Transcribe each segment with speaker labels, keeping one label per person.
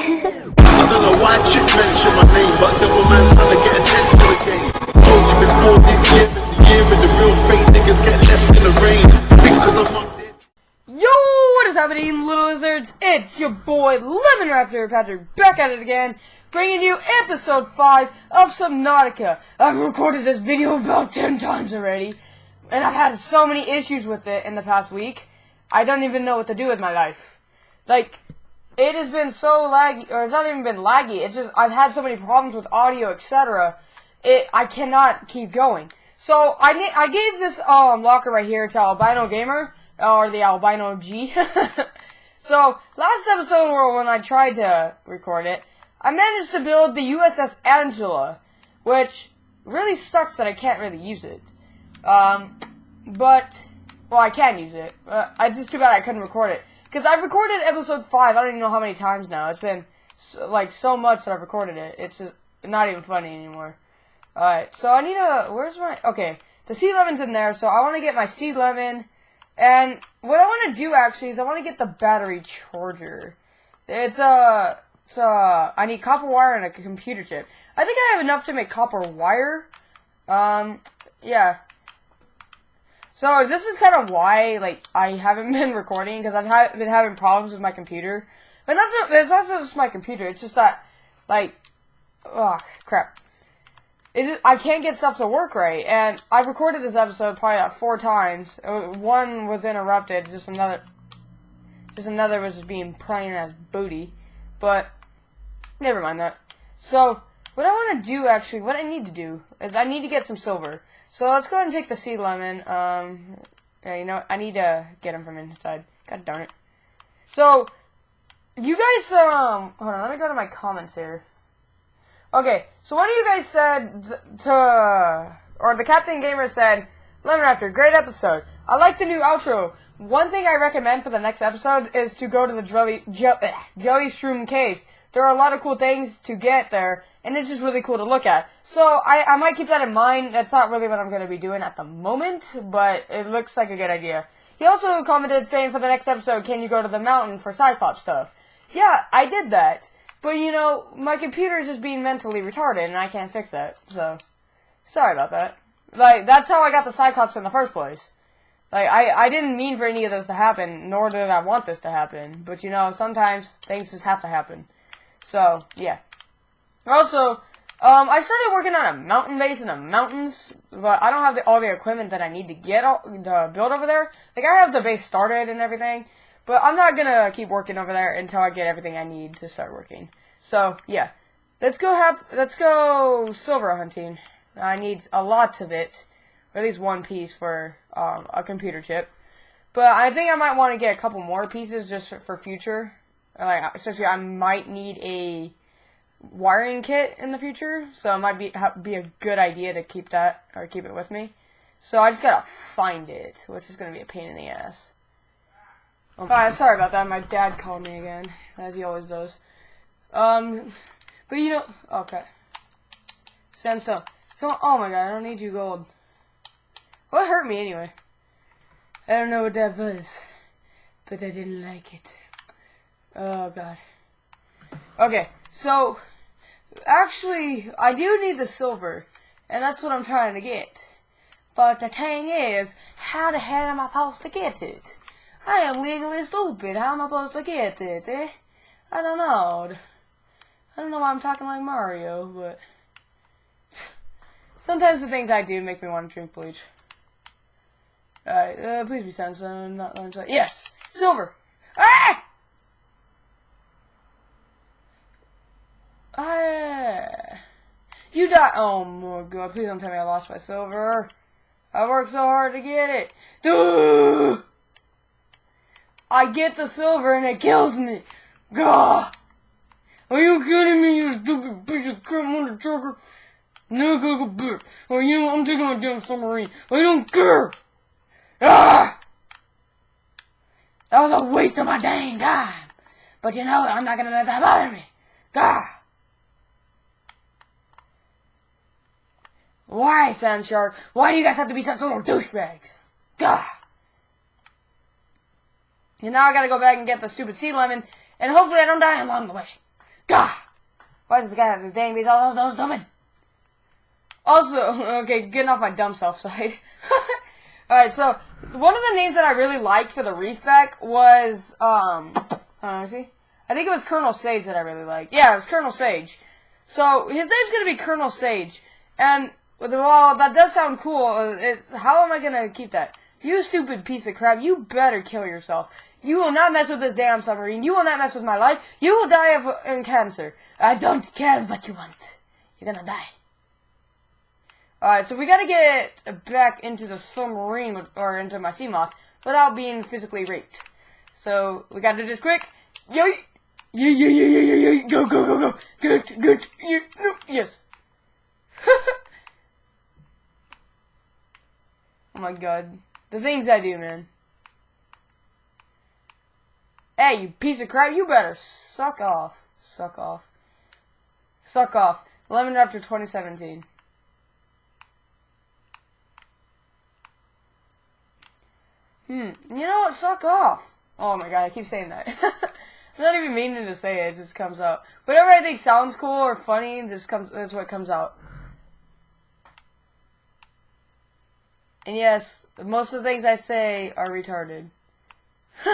Speaker 1: I don't know why chick mention my name, but devil man's trying to get attention to the game. Told you before this year the year and the real fake niggas get left in the rain. Because I'm on this.
Speaker 2: Yo, what is happening, little lizards? It's your boy Lemon Raptor Patrick back at it again, bringing you episode 5 of Subnautica. I've recorded this video about 10 times already, and I've had so many issues with it in the past week. I don't even know what to do with my life. Like, it has been so laggy, or it's not even been laggy, it's just, I've had so many problems with audio, etc. It, I cannot keep going. So, I, I gave this, um, locker right here to Albino Gamer, or the Albino G. so, last episode where when I tried to record it, I managed to build the USS Angela, which really sucks that I can't really use it. Um, but, well, I can use it. Uh, it's just too bad I couldn't record it. Because I've recorded episode 5, I don't even know how many times now. It's been, so, like, so much that I've recorded it. It's not even funny anymore. Alright, so I need a, where's my, okay. The sea lemon's in there, so I want to get my sea lemon. And what I want to do, actually, is I want to get the battery charger. It's, uh, it's, uh, I need copper wire and a computer chip. I think I have enough to make copper wire. Um, yeah. So this is kind of why like I haven't been recording because I've ha- been having problems with my computer. But that's not, it's not just my computer. It's just that like oh crap. It, I can't get stuff to work right, and I recorded this episode probably like four times. Uh, One was interrupted, just another, just another was just being playing as booty, but never mind that. So what I want to do actually, what I need to do is I need to get some silver. So let's go ahead and take the sea lemon. Um, yeah, you know. I need to get him from inside. God darn it. So, you guys, um, hold on, let me go to my comments here. Okay, so one of you guys said to, or the Captain Gamer said, Lemon Raptor, great episode. I like the new outro. One thing I recommend for the next episode is to go to the Jelly, Je- Jelly Shroom Caves. There are a lot of cool things to get there, and it's just really cool to look at. So I, I might keep that in mind. That's not really what I'm going to be doing at the moment, but it looks like a good idea. He also commented saying for the next episode, can you go to the mountain for Cyclops stuff? Yeah, I did that. But you know, my computer is just being mentally retarded, and I can't fix that. So, sorry about that. Like, that's how I got the Cyclops in the first place. Like, I, I didn't mean for any of this to happen, nor did I want this to happen. But you know, sometimes things just have to happen. So, yeah. Also, um, I started working on a mountain base in the mountains, but I don't have the, all the equipment that I need to get all, to build over there. Like, I have the base started and everything, but I'm not gonna keep working over there until I get everything I need to start working. So, yeah. Let's go have, let's go silver hunting. I need a lot of it, or at least one piece for, um, a computer chip. But I think I might want to get a couple more pieces just for, for future. Like, especially I might need a wiring kit in the future, so it might be be a good idea to keep that or keep it with me. So I just gotta find it, which is gonna be a pain in the ass. Oh, Alright, sorry about that. My dad called me again, as he always does. Um, but you know, okay. Sandstone. Come on, oh my god, I don't need you gold. What hurt me anyway? I don't know what that was, but I didn't like it. Oh god. Okay, so actually, I do need the silver, and that's what I'm trying to get. But the thing is, how the hell am I supposed to get it? I am legally stupid. How am I supposed to get it? Eh? I don't know. I don't know why I'm talking like Mario, but sometimes the things I do make me want to drink bleach. Alright, uh, please be sandstone, not limestone. Yes! Silver! Ah! You die! Oh my god, please don't tell me I lost my silver. I worked so hard to get it. I get the silver and it kills me. Gah! Are you kidding me, you stupid piece of crap motherfucker? No, go go back. Oh, you know what? I'm taking my damn submarine. I don't care. Ah! That was a waste of my dang time. But you know what? I'm not gonna let that bother me. Gah! Why, Sand Shark? Why do you guys have to be such little douchebags? Gah! And now I gotta go back and get the stupid sea lemon, and hopefully I don't die along the way. Gah! Why does this guy have the dang beats all those stupid? Also, okay, getting off my dumb self side. Alright, so, one of the names that I really liked for the Reefback was, um, uh, see? I think it was Colonel Sage that I really liked. Yeah, it was Colonel Sage. So, his name's gonna be Colonel Sage. And, well, that does sound cool. Uh, It, how am I gonna keep that? You stupid piece of crap, you better kill yourself. You will not mess with this damn submarine. You will not mess with my life. You will die of in cancer. I don't care what you want. You're gonna die. Alright, so we gotta get back into the submarine, with- or into my Seamoth, without being physically raped. So, we gotta do this quick. Yo, yeah, yeah, yeah, yeah, yeah, yeah, go, go, go, go. Good, good, you, no, yes. oh my god. The things I do, man. Hey, you piece of crap, you better suck off. Suck off. Suck off. Lemon after 2017. Hmm. You know what? Suck off. Oh my god, I keep saying that. I'm not even meaning to say it, it just comes out. Whatever I think sounds cool or funny, just comes that's what comes out. And yes, most of the things I say are retarded.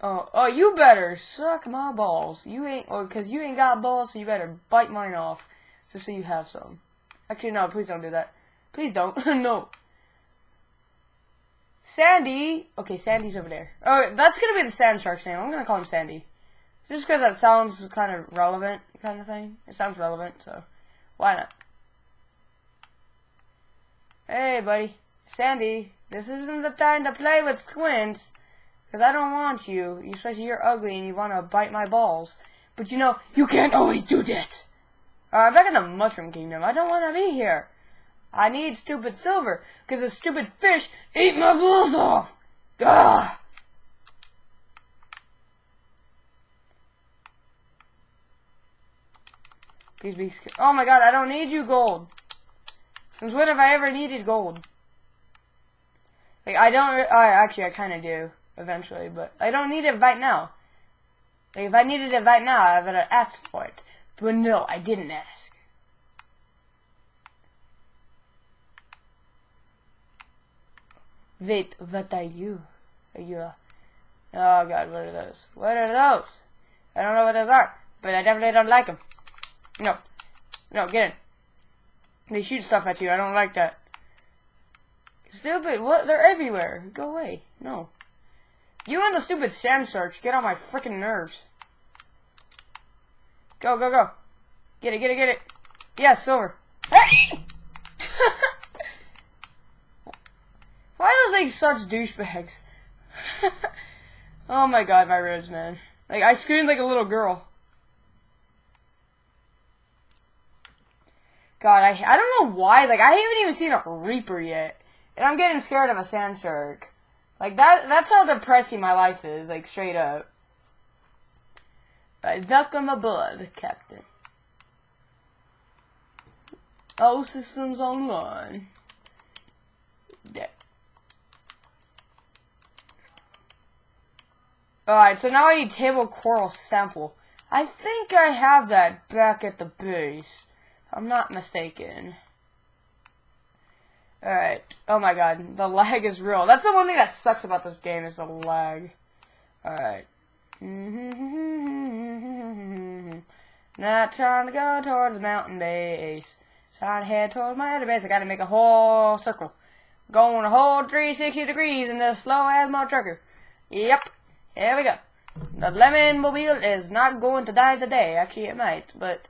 Speaker 2: oh, oh, you better suck my balls. You ain't, or cause you ain't got balls, so you better bite mine off, just so you have some. Actually, no, please don't do that. Please don't. no. Sandy. Okay, Sandy's over there. Oh, that's gonna be the Sand Shark's name. I'm gonna call him Sandy, just because that sounds kind of relevant, kind of thing. It sounds relevant, so why not? Hey, buddy. Sandy, this isn't the time to play with twins. Because I don't want you. You especially you're ugly and you want to bite my balls. But you know, you can't always do that. Uh, I'm back in the Mushroom Kingdom. I don't want to be here. I need stupid silver. Because the stupid fish ate my balls off. Gah! Please be. Oh my god, I don't need you, gold. Since when have I ever needed gold? Like, I don't, I actually, I kind of do, eventually, but I don't need it right now. Like, if I needed it right now, I would have asked for it. But no, I didn't ask. Wait, what are you? Are you a... Oh god, what are those? What are those? I don't know what those are, but I definitely don't like them. No. No, get in. They shoot stuff at you. I don't like that. Stupid. What? They're everywhere. Go away. No. You and the stupid sand sharks get on my freaking nerves. Go, go, go. Get it, get it, get it. Yes, silver. Hey! Why are those things such douchebags? oh my god, my ribs, man. Like, I screamed like a little girl. God, I I don't know why. Like I haven't even seen a reaper yet, and I'm getting scared of a sand shark. Like that. That's how depressing my life is. Like straight up. I welcome aboard, Captain. All systems online. Yeah. Alright, so now I need table coral sample. I think I have that back at the base. I'm not mistaken. Alright. Oh my god. The lag is real. That's the one thing that sucks about this game is the lag. Alright. Not trying to go towards the mountain base. Trying to head towards my other base. I gotta make a whole circle. Going a whole 360 degrees in this slow as trucker. Yep. Here we go. The lemon mobile is not going to die today. Actually, it might, but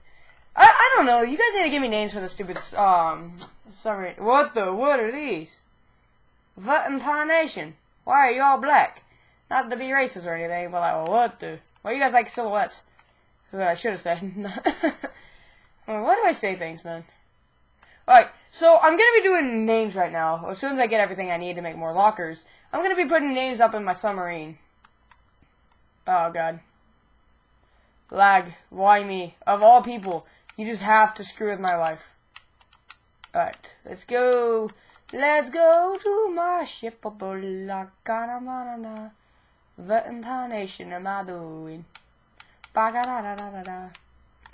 Speaker 2: I, I don't know. You guys need to give me names for the stupid um summary. What the? What are these? What intonation? Why are you all black? Not to be racist or anything, but like, what the? Why you guys like silhouettes? What I should have said. Why do I say things, man? Alright, so I'm gonna be doing names right now. As soon as I get everything I need to make more lockers, I'm gonna be putting names up in my submarine. Oh god. Lag. Why me? Of all people, you just have to screw with my life. Alright, let's go. Let's go to my ship. What intonation am I doing?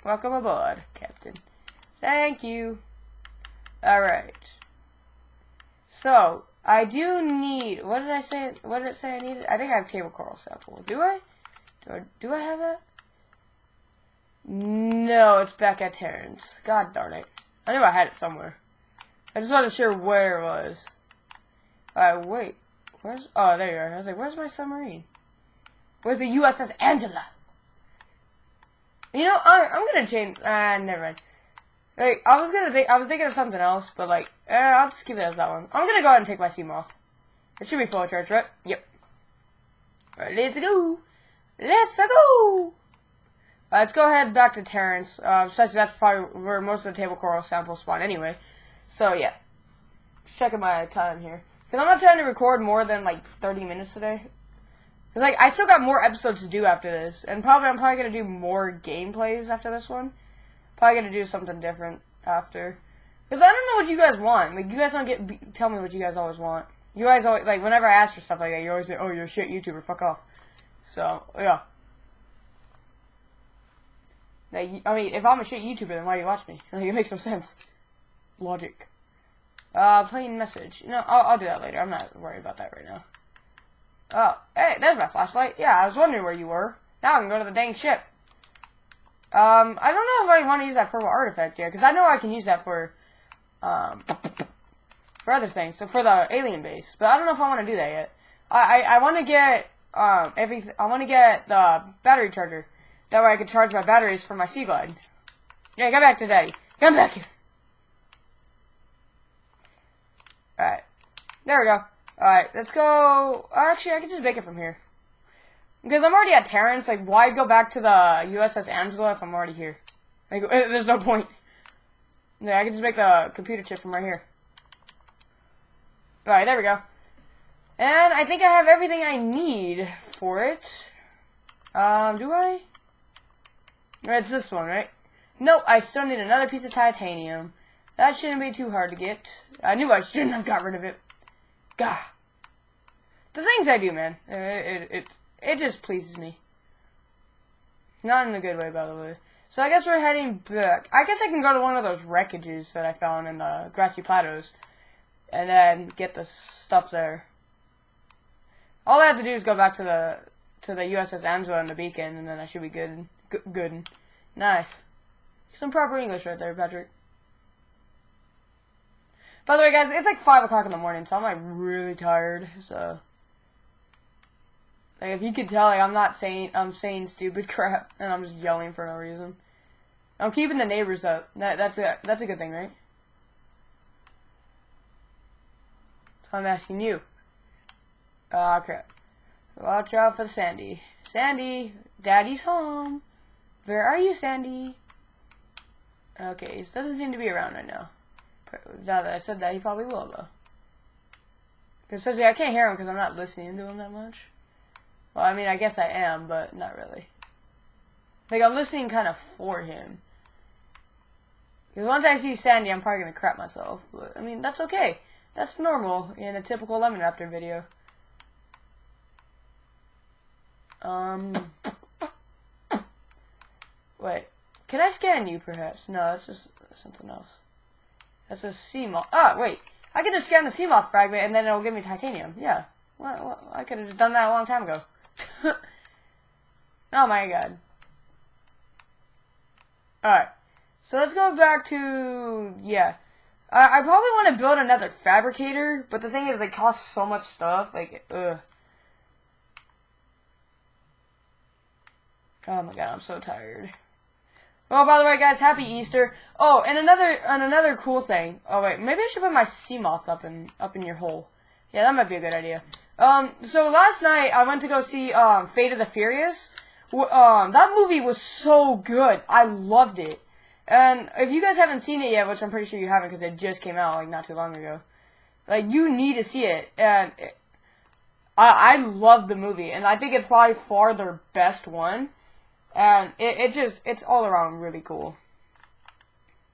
Speaker 2: Welcome aboard, Captain. Thank you. Alright. So, I do need, what did I say, what did it say I needed? I think I have table coral sample. Do I? Do I, do I have that? No, it's back at Terrence. God darn it. I knew I had it somewhere. I just wasn't sure where it was. Alright, wait. Where's, oh, there you are. I was like, where's my submarine? Where's the USS Angela? You know, I, I'm gonna change, ah, never mind. Like, I was gonna think, I was thinking of something else, but like, eh, I'll just keep it as that one. I'm gonna go ahead and take my Seamoth. It should be full charge, right? Yep. Alright, let's go. Let's go. Uh, let's go ahead back to Terrence. Uh, that's probably where most of the table coral samples spawn anyway. So yeah, checking my time here because I'm not trying to record more than like 30 minutes today. Cause like I still got more episodes to do after this, and probably I'm probably gonna do more gameplays after this one. Probably gonna do something different after. Cause I don't know what you guys want. Like you guys don't get tell me what you guys always want. You guys always like whenever I ask for stuff like that, you always say, "Oh, you're a shit YouTuber. Fuck off." So yeah. Like, I mean, if I'm a shit YouTuber, then why do you watch me? Like, it makes no sense. Logic. Uh, plain message. No, I'll, I'll do that later. I'm not worried about that right now. Oh, hey, there's my flashlight. Yeah, I was wondering where you were. Now I can go to the dang ship. Um, I don't know if I want to use that purple artifact yet, because I know I can use that for, um, for other things. So for the alien base, but I don't know if I want to do that yet. I I, I want to get um everything. I want to get the battery charger. That way I can charge my batteries for my Sea Glide. Yeah, come back to Daddy. Come back here. Alright. There we go. Alright, let's go... Actually, I can just make it from here. Because I'm already at Terrence, like, why go back to the USS Angela if I'm already here? Like, there's no point. Yeah, I can just make the computer chip from right here. Alright, there we go. And I think I have everything I need for it. Um, do I? It's this one, right? Nope, I still need another piece of titanium. That shouldn't be too hard to get. I knew I shouldn't have got rid of it. Gah. The things I do, man. It, it, it, it just pleases me. Not in a good way, by the way. So I guess we're heading back. I guess I can go to one of those wreckages that I found in the grassy plateaus. And then get the stuff there. All I have to do is go back to the to the USS Angela and the beacon, and then I should be good. Good. good. Nice. Some proper English right there, Patrick. By the way, guys, it's like 5 o'clock in the morning, so I'm like really tired, so. Like, if you could tell, like, I'm not saying, I'm saying stupid crap, and I'm just yelling for no reason. I'm keeping the neighbors up. That, that's a, that's a good thing, right? So I'm asking you. Ah, uh, crap. Watch out for Sandy. Sandy, Daddy's home. Where are you, Sandy? Okay, he doesn't seem to be around right now. Now that I said that, he probably will, though. Because I can't hear him because I'm not listening to him that much. Well, I mean, I guess I am, but not really. Like, I'm listening kind of for him. Because once I see Sandy, I'm probably going to crap myself. But, I mean, that's okay. That's normal in a typical Lemon Raptor video. Um... Wait. Can I scan you, perhaps? No, that's just something else. That's a Seamoth. Ah, wait. I can just scan the Seamoth fragment, and then it'll give me titanium. Yeah. Well, well I could have done that a long time ago. oh my god. Alright. So let's go back to... Yeah. I probably want to build another fabricator, but the thing is, they cost so much stuff. Like, ugh. Oh my god, I'm so tired. Oh, by the way, guys, happy Easter. Oh, and another and another cool thing. Oh wait, maybe I should put my Seamoth up in up in your hole. Yeah, that might be a good idea. Um, so last night I went to go see um Fate of the Furious. Um, that movie was so good. I loved it. And if you guys haven't seen it yet, which I'm pretty sure you haven't because it just came out like not too long ago, like you need to see it. And it, I I love the movie, and I think it's probably far their best one. And it, it's just, it's all around really cool.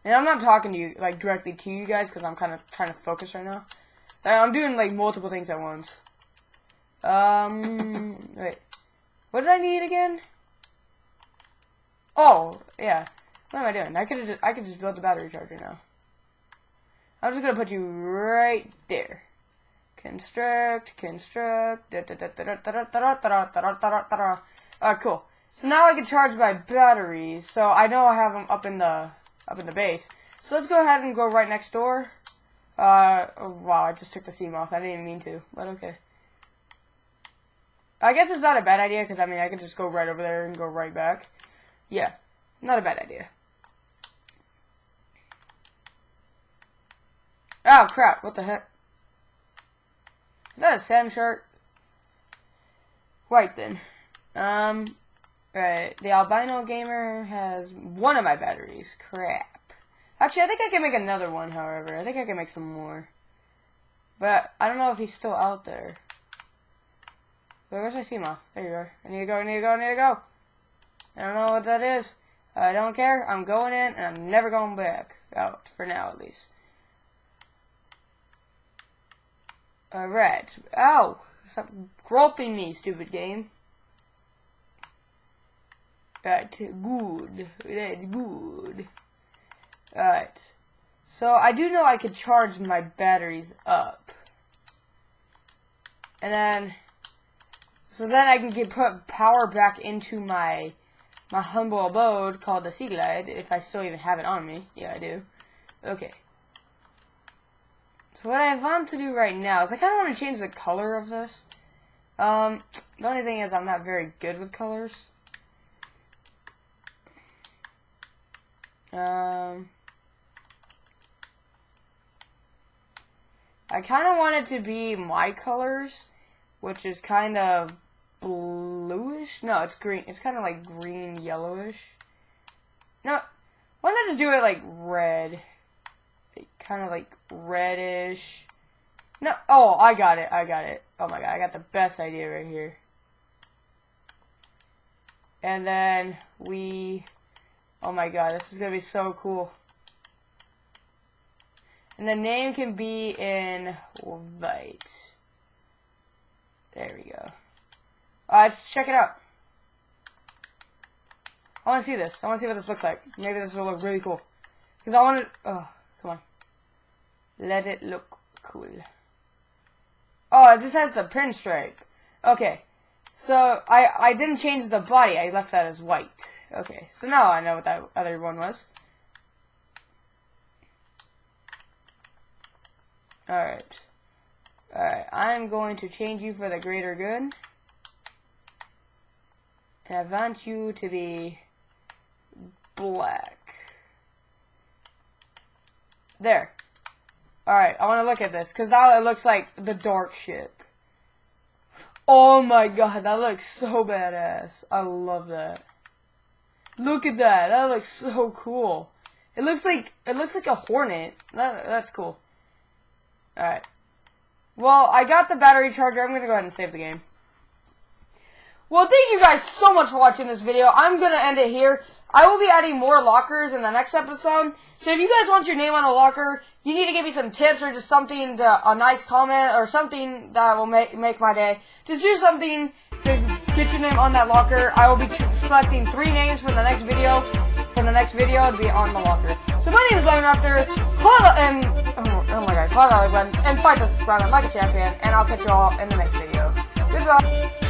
Speaker 2: And I'm not talking to you, like, directly to you guys, because I'm kind of trying to focus right now. I'm doing, like, multiple things at once. Um, wait. What did I need again? Oh, yeah. What am I doing? I could I could just build the battery charger now. I'm just gonna put you right there. Construct, construct. Uh, cool. So now I can charge my batteries. So I know I have them up in the up in the base. So let's go ahead and go right next door. Uh, oh, wow, I just took the Seamoth. I didn't even mean to, but okay. I guess it's not a bad idea, because, I mean, I could just go right over there and go right back. Yeah, not a bad idea. Oh, crap, what the heck? Is that a sand shark? Right then. Um, right, the albino gamer has one of my batteries. Crap. Actually, I think I can make another one, however. I think I can make some more. But I don't know if he's still out there. Wait, where's my Seamoth? There you are. I need to go, I need to go, I need to go. I don't know what that is. I don't care. I'm going in, and I'm never going back. Out, for now, at least. Uh, Alright. Ow! Stop groping me, stupid game. That's good. That's good. Alright. So I do know I could charge my batteries up. And then so then I can get put power back into my my humble abode called the Sea Glide, if I still even have it on me. Yeah, I do. Okay. So what I want to do right now is I kind of want to change the color of this. Um, the only thing is I'm not very good with colors. Um, I kind of want it to be my colors, which is kind of bluish. No, it's green. It's kind of like green yellowish. No, why not just do it like red? Kind of like reddish. No, oh, I got it. I got it. Oh my god, I got the best idea right here. And then we, oh my god, this is gonna be so cool. And the name can be in white. There we go. Uh, let's check it out. I want to see this. I want to see what this looks like. Maybe this will look really cool. Because I want to... Oh, come on. Let it look cool. Oh, it just has the pinstripe. Okay. So, I, I didn't change the body. I left that as white. Okay. So now I know what that other one was. Alright. Alright, I'm going to change you for the greater good. And I want you to be black. There. Alright, I want to look at this, because now it looks like the dark ship. Oh my god, that looks so badass. I love that. Look at that. That looks so cool. It looks like it looks like a hornet. That, that's cool. Alright. Well, I got the battery charger. I'm to go ahead and save the game. Well, thank you guys so much for watching this video. I'm going to end it here. I will be adding more lockers in the next episode. So if you guys want your name on a locker, you need to give me some tips or just something, to, a nice comment or something that will make, make my day. Just do something to get your name on that locker. I will be selecting three names for the next video. For the next video to be on the locker. So my name is Lemon Raptor, and oh, oh my god, claw the and fight the Sprout like a champion, and I'll catch you all in the next video. Goodbye.